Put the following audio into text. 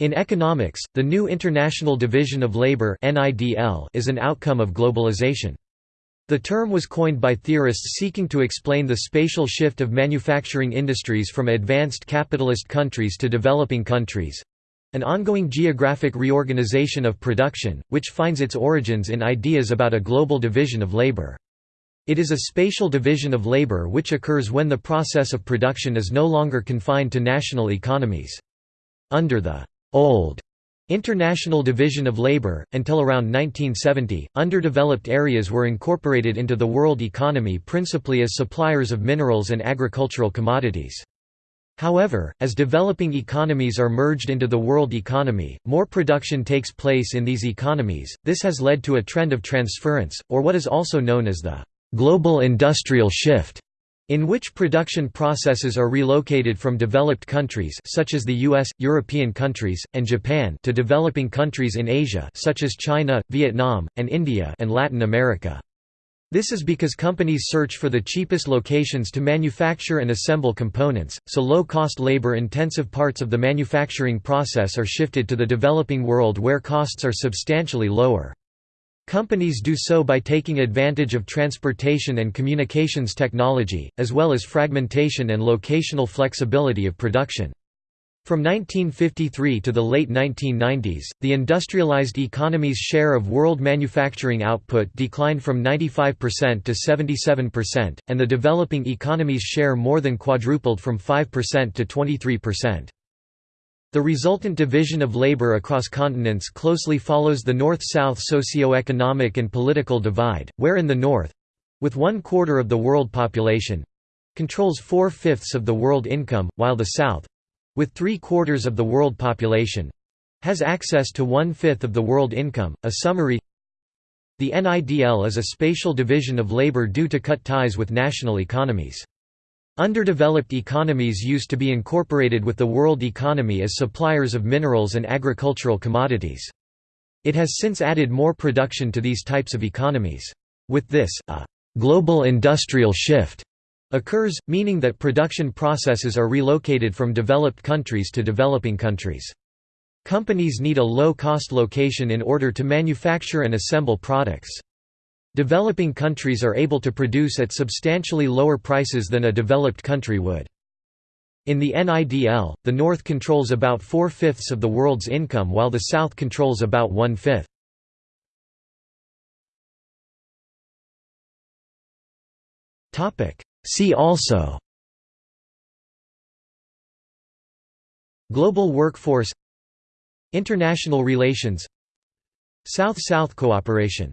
In economics, the new International Division of Labor is an outcome of globalization. The term was coined by theorists seeking to explain the spatial shift of manufacturing industries from advanced capitalist countries to developing countries—an ongoing geographic reorganization of production, which finds its origins in ideas about a global division of labor. It is a spatial division of labor which occurs when the process of production is no longer confined to national economies. Under the old International Division of Labor, until around 1970, underdeveloped areas were incorporated into the world economy principally as suppliers of minerals and agricultural commodities. However, as developing economies are merged into the world economy, more production takes place in these economies. This has led to a trend of transference, or what is also known as the global industrial shift in which production processes are relocated from developed countries such as the US, European countries, and Japan to developing countries in Asia such as China, Vietnam, and India and Latin America. This is because companies search for the cheapest locations to manufacture and assemble components, so low-cost labor-intensive parts of the manufacturing process are shifted to the developing world where costs are substantially lower. Companies do so by taking advantage of transportation and communications technology, as well as fragmentation and locational flexibility of production. From 1953 to the late 1990s, the industrialized economy's share of world manufacturing output declined from 95% to 77%, and the developing economy's share more than quadrupled from 5% to 23%. The resultant division of labor across continents closely follows the North-South socio-economic and political divide, where in the North—with one-quarter of the world population—controls four-fifths of the world income, while the South—with three-quarters of the world population—has access to one-fifth of the world income. A summary The NIDL is a spatial division of labor due to cut ties with national economies. Underdeveloped economies used to be incorporated with the world economy as suppliers of minerals and agricultural commodities. It has since added more production to these types of economies. With this, a «global industrial shift» occurs, meaning that production processes are relocated from developed countries to developing countries. Companies need a low-cost location in order to manufacture and assemble products. Developing countries are able to produce at substantially lower prices than a developed country would. In the NIDL, the North controls about four-fifths of the world's income while the South controls about one-fifth. See also Global workforce International relations South-South cooperation